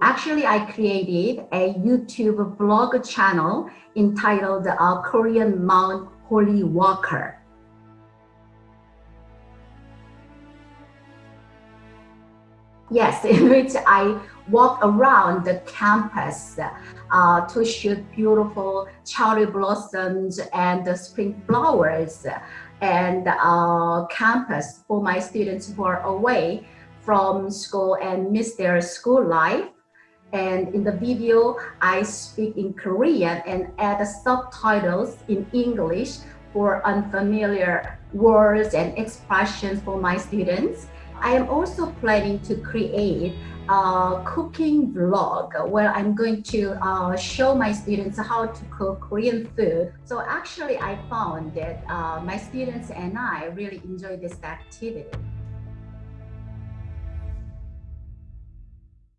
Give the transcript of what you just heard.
Actually, I created a YouTube blog channel entitled uh, Korean Mount Holyoke Walker. Yes, in which I walk around the campus uh, to shoot beautiful cherry blossoms and spring flowers and uh, campus for my students who are away from school and miss their school life. And in the video, I speak in Korean and add subtitles in English for unfamiliar words and expressions for my students. I am also planning to create a cooking vlog where I'm going to uh, show my students how to cook Korean food. So actually I found that uh, my students and I really enjoy this activity.